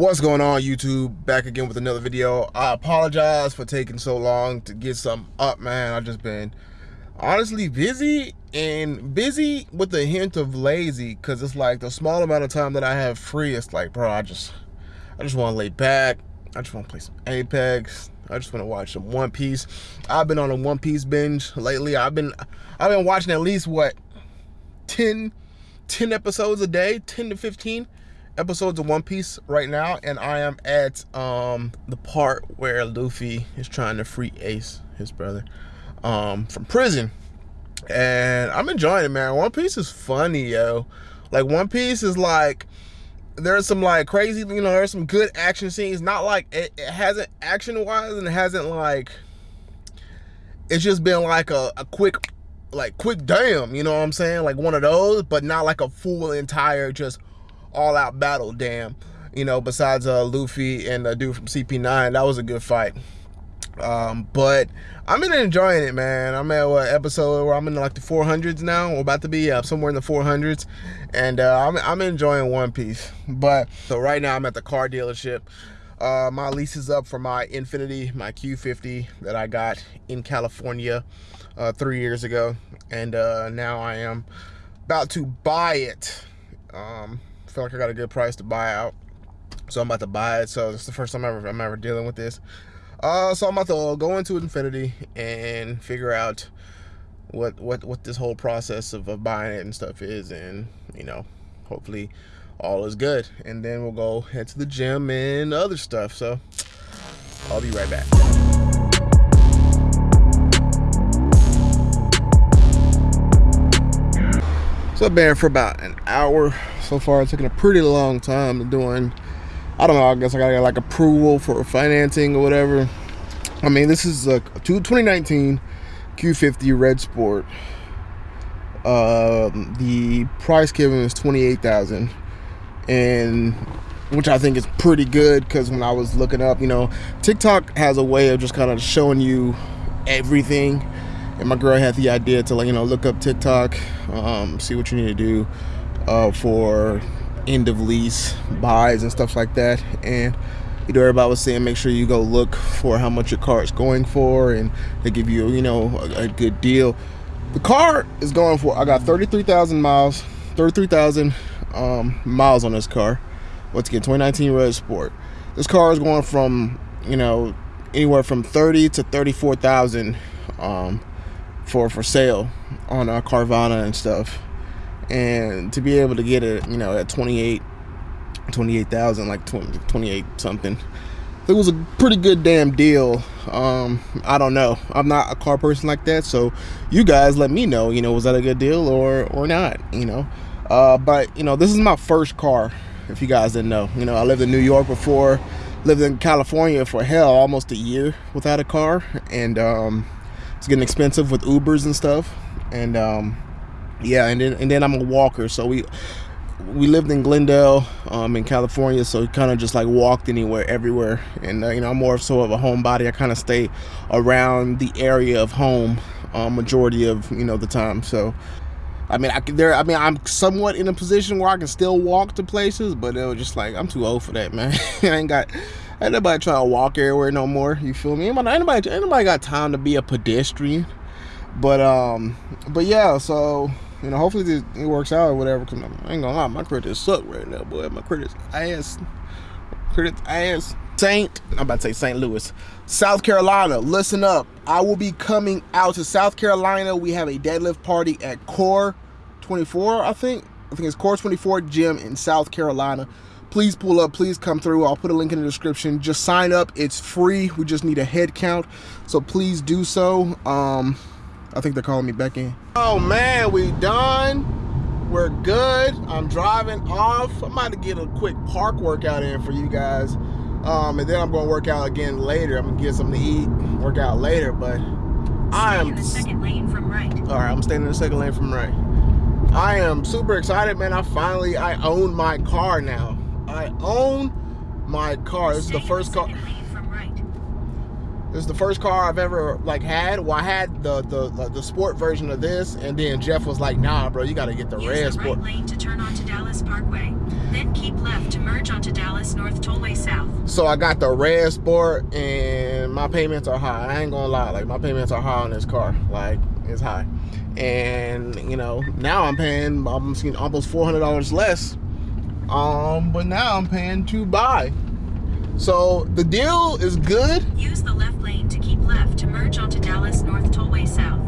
What's going on YouTube? Back again with another video. I apologize for taking so long to get something up, man. I've just been honestly busy and busy with a hint of lazy because it's like the small amount of time that I have free, it's like, bro, I just I just want to lay back. I just want to play some Apex. I just want to watch some One Piece. I've been on a One Piece binge lately. I've been I've been watching at least what 10 10 episodes a day, 10 to 15 episodes of One Piece right now, and I am at um, the part where Luffy is trying to free Ace, his brother, um, from prison. And I'm enjoying it, man. One Piece is funny, yo. Like One Piece is like there's some like crazy, you know, there's some good action scenes. Not like it, it hasn't action wise and it hasn't like it's just been like a, a quick like quick damn, you know what I'm saying? Like one of those, but not like a full entire just all out battle, damn. You know, besides uh, Luffy and the dude from CP9, that was a good fight. Um, but I'm been enjoying it, man. I'm at what episode where I'm in like the 400s now. We're about to be uh, somewhere in the 400s, and uh, I'm I'm enjoying One Piece. But so right now I'm at the car dealership. Uh, my lease is up for my Infiniti, my Q50 that I got in California uh, three years ago, and uh, now I am about to buy it. Um, feel like I got a good price to buy out. So I'm about to buy it. So it's the first time ever I'm ever dealing with this. Uh, so I'm about to go into Infiniti and figure out what what what this whole process of, of buying it and stuff is, and you know, hopefully all is good. And then we'll go head to the gym and other stuff. So I'll be right back. So I've been here for about an hour so far. It's taken a pretty long time to doing, I don't know, I guess I gotta get like approval for financing or whatever. I mean, this is a 2019 Q50 Red Sport. Um, the price given is 28000 and which I think is pretty good because when I was looking up, you know, TikTok has a way of just kind of showing you everything and my girl had the idea to like you know look up TikTok, um, see what you need to do uh, for end of lease buys and stuff like that. And you know everybody was saying make sure you go look for how much your car is going for, and they give you you know a, a good deal. The car is going for I got thirty three thousand miles, thirty three thousand um, miles on this car. Once again, 2019 Red Sport. This car is going from you know anywhere from 30 to 34,000 um, for for sale on uh, Carvana and stuff. And to be able to get it, you know, at 28 28,000 like 20, 28 something. It was a pretty good damn deal. Um, I don't know. I'm not a car person like that, so you guys let me know, you know, was that a good deal or or not, you know. Uh, but, you know, this is my first car, if you guys didn't know. You know, I lived in New York before, lived in California for hell almost a year without a car and um it's getting expensive with Ubers and stuff. And um, yeah, and then and then I'm a walker, so we we lived in Glendale, um, in California, so kind of just like walked anywhere, everywhere. And uh, you know, I'm more so of a homebody. I kind of stay around the area of home, uh, majority of you know the time. So, I mean, I there. I mean, I'm somewhat in a position where I can still walk to places, but it was just like I'm too old for that, man. I ain't got Ain't nobody trying to walk everywhere no more. You feel me? Nobody, ain't nobody got time to be a pedestrian. But um, but yeah. So you know, hopefully this, it works out or whatever. Cause I ain't gonna lie, my credit suck right now, boy. My credit's ass. Credit ass. Saint, I'm about to say St. Louis, South Carolina. Listen up. I will be coming out to South Carolina. We have a deadlift party at Core 24, I think. I think it's Core 24 Gym in South Carolina. Please pull up. Please come through. I'll put a link in the description. Just sign up. It's free. We just need a head count. So please do so. Um i think they're calling me back in. Oh man. We done. We're good. I'm driving off. I'm about to get a quick park workout in for you guys um and then i'm gonna work out again later. I'm gonna get something to eat work out later but i am the second lane from right. All right i'm staying in the second lane from right. I am super excited man. I finally i own my car now. I own my car. This is the first car. This is the first car I've ever like had. Well, I had the the the sport version of this, and then Jeff was like, "Nah, bro, you got to get the Use red the sport." right lane to turn onto Dallas Parkway. Then keep left to merge onto Dallas North Tollway South. So I got the red sport and my payments are high. I ain't gonna lie, like my payments are high on this car. Like it's high. And you know, now I'm paying almost almost four hundred dollars less. Um, but now I'm paying to buy. So the deal is good. Use the left lane to keep left to merge onto Dallas North Tollway South.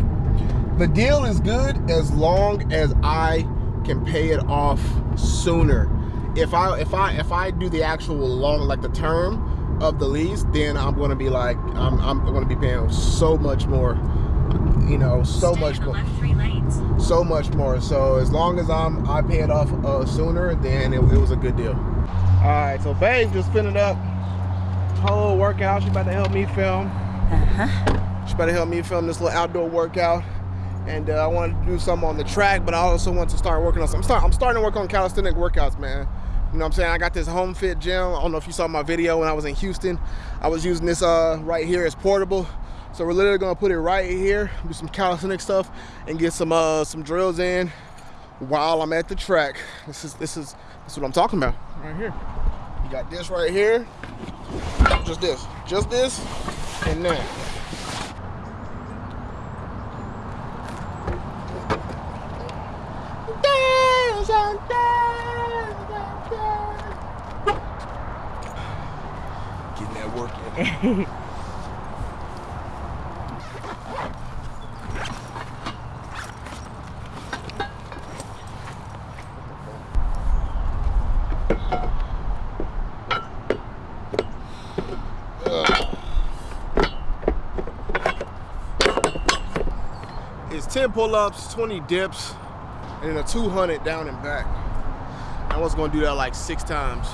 The deal is good as long as I can pay it off sooner. If I if I if I do the actual long like the term of the lease, then I'm gonna be like I'm I'm gonna be paying so much more. You know, so Stay much more. left three lanes. so much more. So as long as I'm I pay it off uh, sooner, then it, it was a good deal. All right, so babe just finished up little workout. She about to help me film. Uh-huh. She about to help me film this little outdoor workout. And uh, I wanted to do something on the track, but I also want to start working on some. I'm, start, I'm starting to work on calisthenic workouts, man. You know what I'm saying? I got this home fit gym. I don't know if you saw my video when I was in Houston. I was using this uh, right here as portable. So we're literally gonna put it right here, do some calisthenic stuff, and get some uh, some drills in while I'm at the track. This is this is this is what I'm talking about right here. You got this right here, just this, just this, and that. Getting that work in. 10 pull-ups, 20 dips, and then a 200 down and back. I was gonna do that like six times.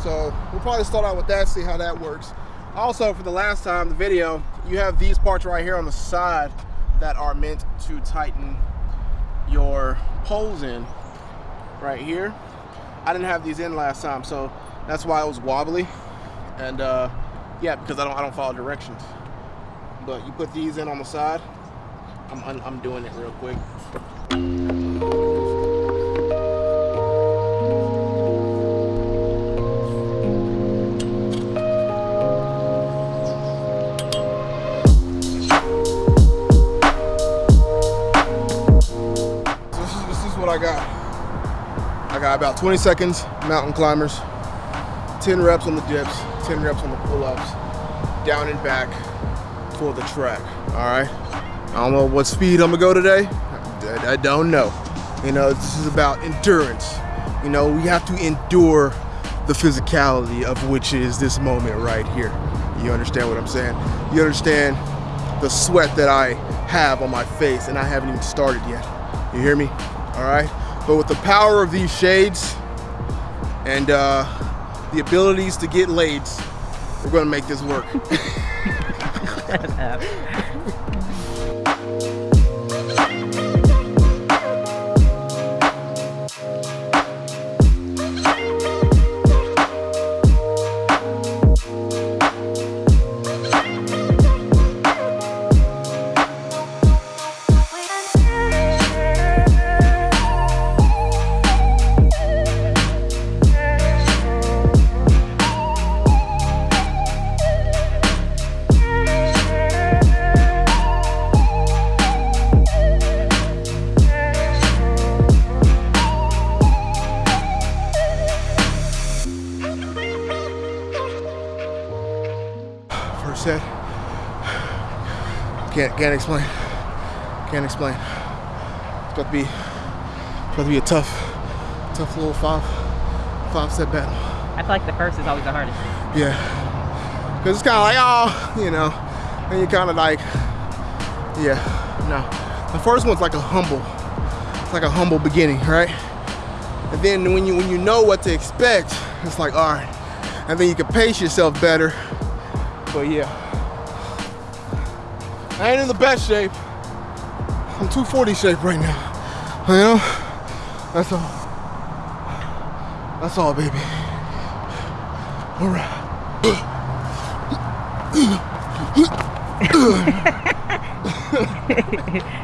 So we'll probably start out with that, see how that works. Also, for the last time, the video, you have these parts right here on the side that are meant to tighten your poles in right here. I didn't have these in last time, so that's why it was wobbly. And uh, yeah, because I don't, I don't follow directions. But you put these in on the side. I'm, I'm, doing it real quick. This is, this is what I got. I got about 20 seconds mountain climbers, 10 reps on the dips, 10 reps on the pull-ups, down and back for the track. All right. I don't know what speed I'm gonna go today. I, I don't know. You know, this is about endurance. You know, we have to endure the physicality of which is this moment right here. You understand what I'm saying? You understand the sweat that I have on my face and I haven't even started yet. You hear me? All right. But with the power of these shades and uh, the abilities to get laid, we're gonna make this work. Set. Can't can't explain. Can't explain. It's about to be it's about to be a tough, tough little five five set battle. I feel like the first is always the hardest. Yeah. Cause it's kinda like, oh, you know, and you kinda like, yeah, no. The first one's like a humble, it's like a humble beginning, right? And then when you when you know what to expect, it's like, all right. And then you can pace yourself better. But yeah. I ain't in the best shape. I'm 240 shape right now. You know? That's all. That's all, baby. All right.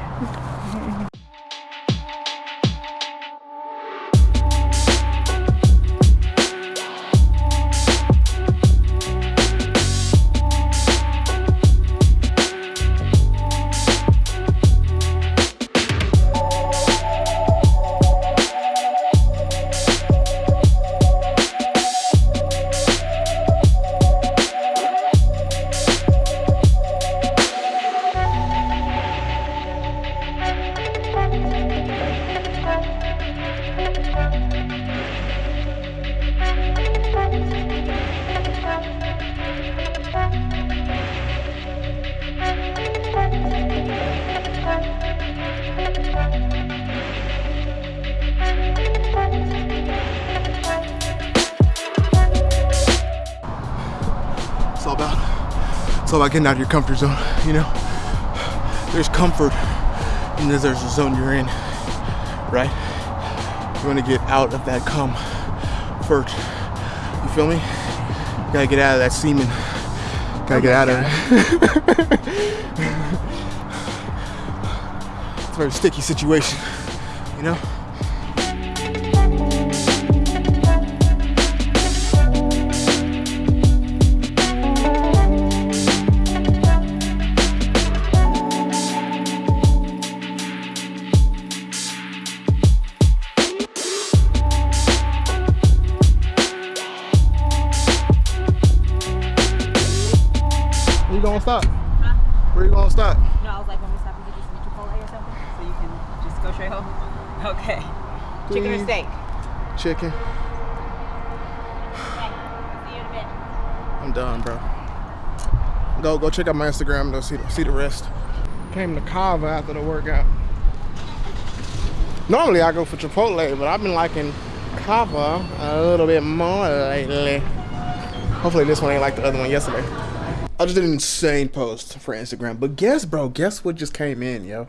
It's all about, it's all about getting out of your comfort zone, you know? There's comfort and then there's a zone you're in, right? You wanna get out of that comfort. You feel me? You gotta get out of that semen. Gotta get out of it. it's a very sticky situation, you know? Chicken or steak? Chicken. Okay. See you in a bit. I'm done, bro. Go go check out my Instagram. Go see see the rest. Came to Cava after the workout. Normally I go for Chipotle, but I've been liking Cava a little bit more lately. Hopefully this one ain't like the other one yesterday. I just did an insane post for Instagram. But guess, bro, guess what just came in, yo?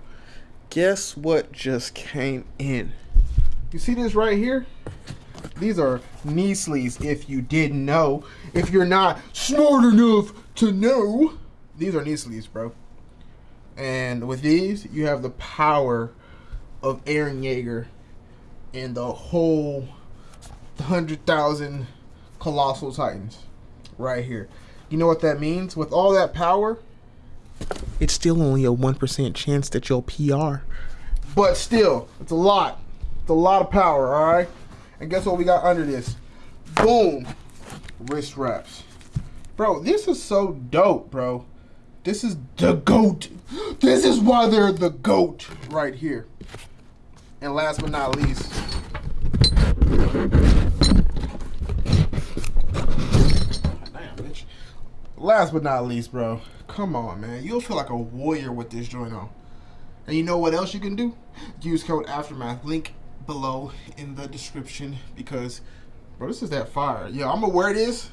Guess what just came in? You see this right here? These are knee sleeves if you didn't know. If you're not smart enough to know, these are knee sleeves, bro. And with these, you have the power of Eren Yeager and the whole 100,000 Colossal Titans right here. You know what that means? With all that power, it's still only a 1% chance that you'll PR. But still, it's a lot. A lot of power, all right? And guess what we got under this? Boom. Wrist wraps. Bro, this is so dope, bro. This is the GOAT. This is why they're the GOAT right here. And last but not least. Last but not least, bro. Come on, man. You'll feel like a warrior with this joint on. And you know what else you can do? Use code Aftermath. Link below in the description because, bro, this is that fire. Yo, I'm gonna wear this,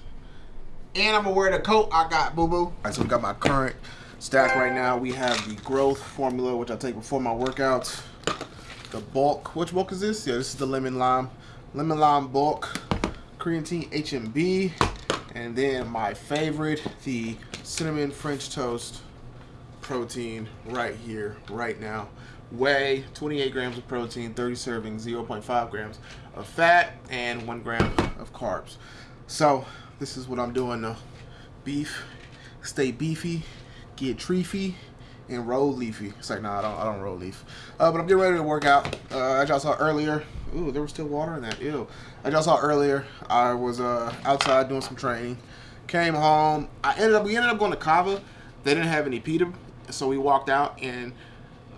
and I'm gonna wear the coat I got, boo boo. All right, so we got my current stack right now. We have the growth formula, which I take before my workouts. The bulk. Which bulk is this? Yeah, this is the lemon lime, lemon lime bulk, creatine HMB, and then my favorite, the cinnamon French toast protein right here, right now. Whey, 28 grams of protein, 30 servings, 0.5 grams of fat, and 1 gram of carbs. So, this is what I'm doing now. Beef, stay beefy, get treefy, and roll leafy. It's like, nah, I don't, I don't roll leaf. Uh, but I'm getting ready to work out. Uh, as y'all saw earlier, ooh, there was still water in that, ew. As y'all saw earlier, I was uh, outside doing some training. Came home. I ended up, we ended up going to Cava. They didn't have any pita, so we walked out and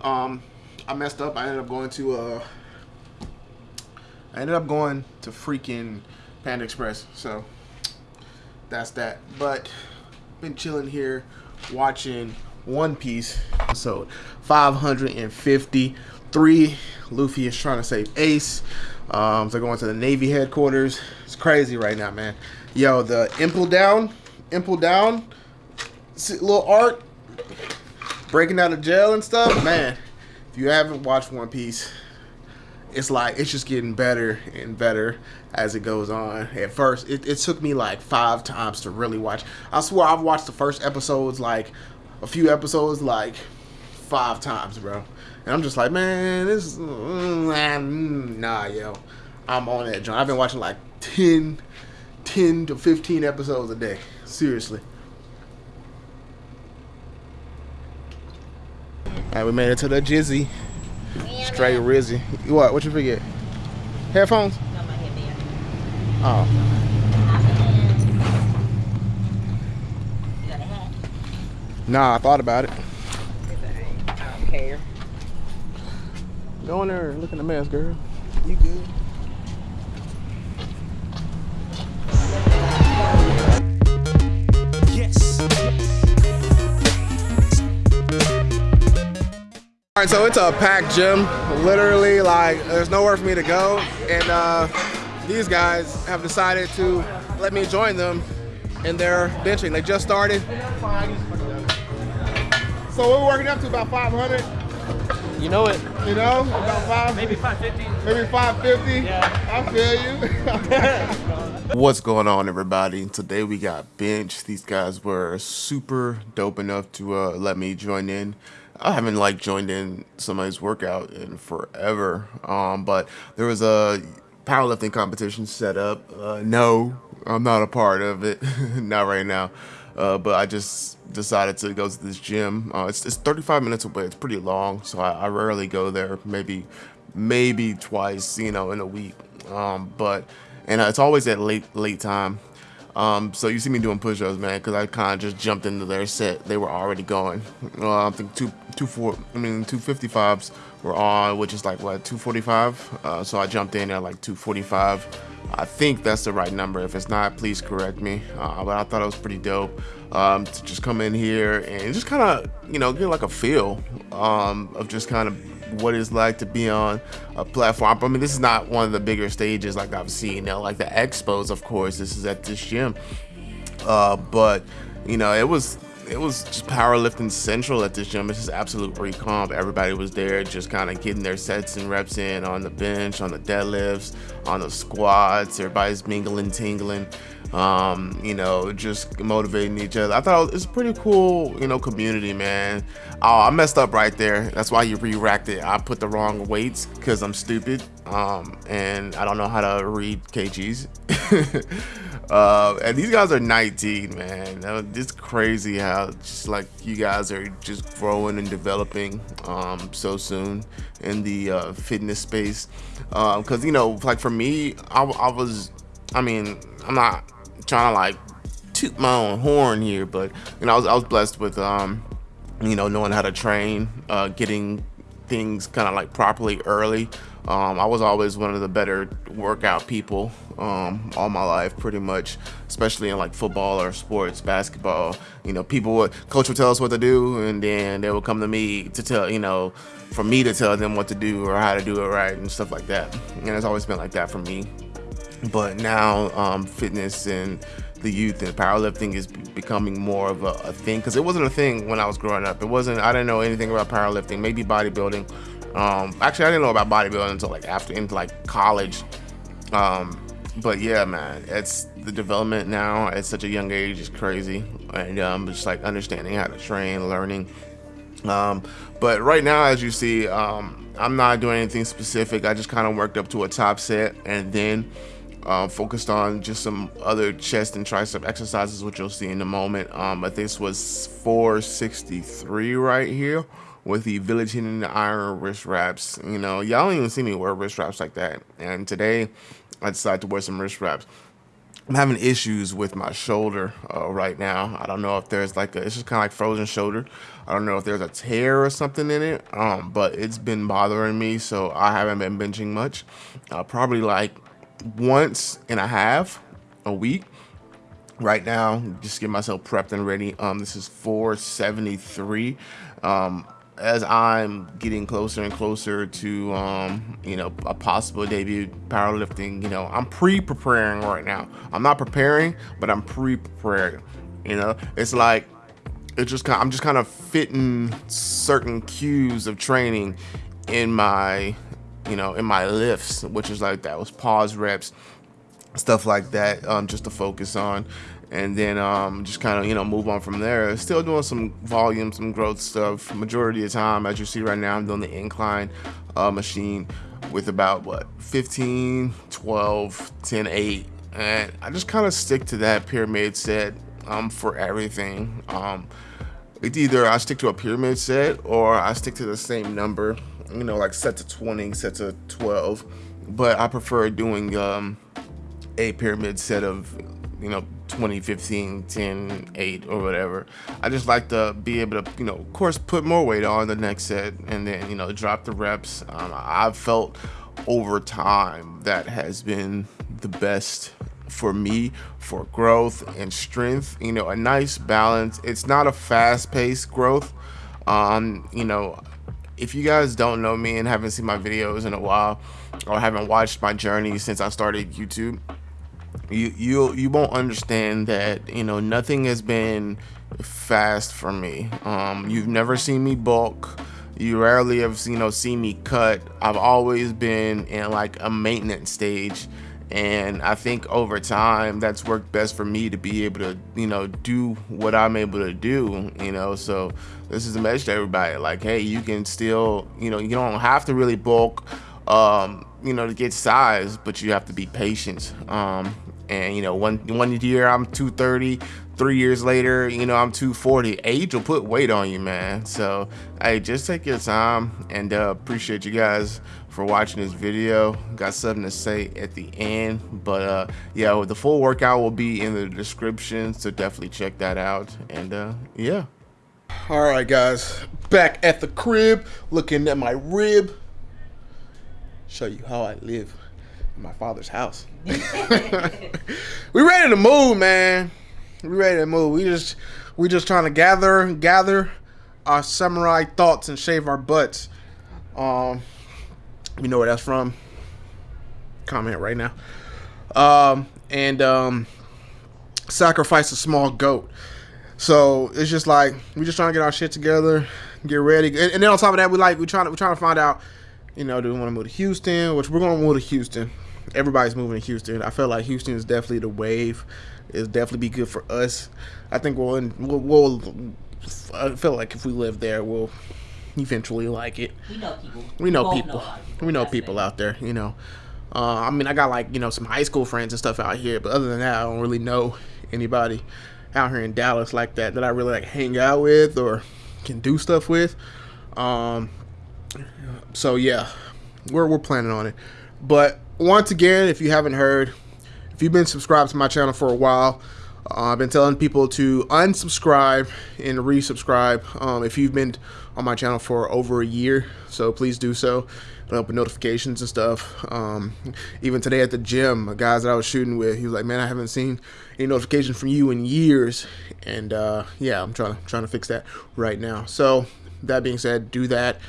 um, I messed up. I ended up going to uh, I ended up going to freaking Panda Express. So that's that. But been chilling here watching One Piece episode 553. Luffy is trying to save Ace. Um, they're going to the Navy headquarters. It's crazy right now, man. Yo, the Impel Down, Impel Down, little art, breaking out of jail and stuff. Man, if you haven't watched One Piece, it's like it's just getting better and better as it goes on. At first, it, it took me like five times to really watch. I swear I've watched the first episodes like a few episodes like five times, bro. And I'm just like, man, this mm, mm, nah, yo. I'm on that joint. I've been watching like 10, 10 to 15 episodes a day. Seriously. We made it to the Jizzy. Straight Rizzy. What? What you forget? Headphones? No, my headband. Oh. You got a hat? Nah, I thought about it. I don't care. Go in there and look in the mess, girl. You good? All right, so it's a packed gym. Literally, like, there's nowhere for me to go. And uh, these guys have decided to let me join them in they're benching. They just started. So we're working up to about 500. You know it. You know, about five, Maybe 550. maybe 550. Yeah. I feel you. What's going on, everybody? Today we got bench. These guys were super dope enough to uh, let me join in. I haven't like joined in somebody's workout in forever, um, but there was a powerlifting competition set up. Uh, no, I'm not a part of it, not right now. Uh, but I just decided to go to this gym. Uh, it's, it's 35 minutes away. It's pretty long, so I, I rarely go there. Maybe, maybe twice, you know, in a week. Um, but and it's always at late late time. Um, so you see me doing push-ups, man, because I kind of just jumped into their set. They were already going. I think two two four. I mean, two fifty fives were on, which is like what two forty five. Uh, so I jumped in at like two forty five. I think that's the right number. If it's not, please correct me. Uh, but I thought it was pretty dope um, to just come in here and just kind of, you know, get like a feel um, of just kind of what it's like to be on a platform. I mean, this is not one of the bigger stages like I've seen. now, like the expos, of course. This is at this gym, uh, but you know, it was it was just powerlifting central at this gym. It's just absolute recomp. Everybody was there just kind of getting their sets and reps in on the bench, on the deadlifts, on the squats. Everybody's mingling, tingling, um, you know, just motivating each other. I thought it was pretty cool, you know, community, man. Oh, I messed up right there. That's why you re-racked it. I put the wrong weights because I'm stupid um, and I don't know how to read kgs. Uh, and these guys are 19, man. It's crazy how just like you guys are just growing and developing um, so soon in the uh, fitness space. Because, um, you know, like for me, I, I was, I mean, I'm not trying to like toot my own horn here, but, you know, I was, I was blessed with, um, you know, knowing how to train, uh, getting things kind of like properly early. Um, I was always one of the better workout people um, all my life, pretty much, especially in like football or sports, basketball. You know, people would, coach would tell us what to do, and then they would come to me to tell, you know, for me to tell them what to do or how to do it right and stuff like that. And it's always been like that for me. But now, um, fitness and the youth and powerlifting is becoming more of a, a thing because it wasn't a thing when I was growing up. It wasn't. I didn't know anything about powerlifting. Maybe bodybuilding um, actually, I didn't know about bodybuilding until like after into like college. Um, but yeah, man, it's the development now at such a young age is crazy, and um, just like understanding how to train, learning. Um, but right now, as you see, um, I'm not doing anything specific. I just kind of worked up to a top set, and then uh, focused on just some other chest and tricep exercises, which you'll see in a moment. Um, but this was 463 right here with the Village Hidden Iron wrist wraps. You know, y'all don't even see me wear wrist wraps like that. And today, I decided to wear some wrist wraps. I'm having issues with my shoulder uh, right now. I don't know if there's like a, it's just kind of like frozen shoulder. I don't know if there's a tear or something in it, um, but it's been bothering me, so I haven't been benching much. Uh, probably like once and a half a week. Right now, just get myself prepped and ready. Um, this is 473. Um, as I'm getting closer and closer to, um, you know, a possible debut powerlifting, you know, I'm pre-preparing right now. I'm not preparing, but I'm pre-preparing. You know, it's like it's just kind. Of, I'm just kind of fitting certain cues of training in my, you know, in my lifts, which is like that was pause reps, stuff like that, um, just to focus on and then um, just kind of you know move on from there. Still doing some volume, some growth stuff. Majority of the time, as you see right now, I'm doing the incline uh, machine with about what 15, 12, 10, 8, and I just kind of stick to that pyramid set um, for everything. Um, it's either I stick to a pyramid set or I stick to the same number, you know, like set to 20, set to 12. But I prefer doing um, a pyramid set of, you know, 20, 15, 10 8 or whatever. I just like to be able to you know of course put more weight on the next set and then you know drop the reps. Um, i've felt over time that has been the best for me for growth and strength you know a nice balance. It's not a fast-paced growth. Um you know if you guys don't know me and haven't seen my videos in a while or haven't watched my journey since i started youtube you you you won't understand that you know nothing has been fast for me. Um, you've never seen me bulk. You rarely have you know seen me cut. I've always been in like a maintenance stage and I think over time that's worked best for me to be able to you know do what I'm able to do you know? So this is a message to everybody. Like hey you can still you know you don't have to really bulk um, you know to get size but you have to be patient. Um, and you know one one year I'm 230 three years later you know I'm 240 age will put weight on you man. So hey just take your time and uh, appreciate you guys for watching this video. Got something to say at the end, but uh, yeah, the full workout will be in the description, so definitely check that out. And uh, yeah. All right, guys, back at the crib, looking at my rib. Show you how I live in my father's house. we ready to move, man. We ready to move. We just we just trying to gather gather our samurai thoughts and shave our butts. Um, you know where that's from? Comment right now. Um, and um, sacrifice a small goat. So it's just like we're just trying to get our shit together, get ready, and, and then on top of that, we like we trying to we trying to find out, you know, do we want to move to Houston? Which we're going to move to Houston. Everybody's moving to Houston. I feel like Houston is definitely the wave. It's definitely be good for us. I think we'll we'll, we'll I feel like if we live there, we'll eventually like it. We know people. We know people. know a lot of people. We know That's people it. out there, you know. Uh, I mean, I got like, you know, some high school friends and stuff out here, but other than that, I don't really know anybody out here in Dallas like that that I really like hang out with or can do stuff with. Um, so yeah, we're we're planning on it. But once again, if you haven't heard, if you've been subscribed to my channel for a while, uh, I've been telling people to unsubscribe and resubscribe um, if you've been on my channel for over a year. So please do so. It'll help with notifications and stuff. Um, even today at the gym, a guys that I was shooting with, he was like, "Man, I haven't seen any notification from you in years." And uh, yeah, I'm trying to trying to fix that right now. So that being said, do that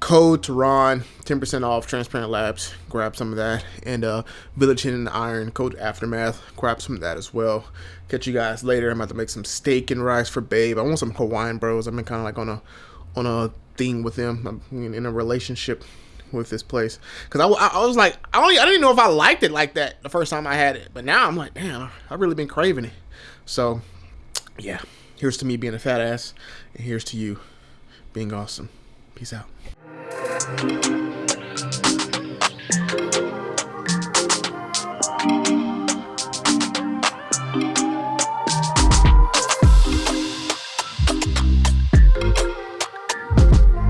code to Tehran, 10% off Transparent Labs. Grab some of that. And uh, Village Hidden Iron, code Aftermath. Grab some of that as well. Catch you guys later. I'm about to make some steak and rice for Babe. I want some Hawaiian bros. I've been kind of like on a on a thing with them. Um, in a relationship with this place because I, I, I was like I only I didn't know if I liked it like that the first time I had it, but now I'm like, damn, I've really been craving it. So yeah, here's to me being a fat ass, and here's to you being awesome. Peace out.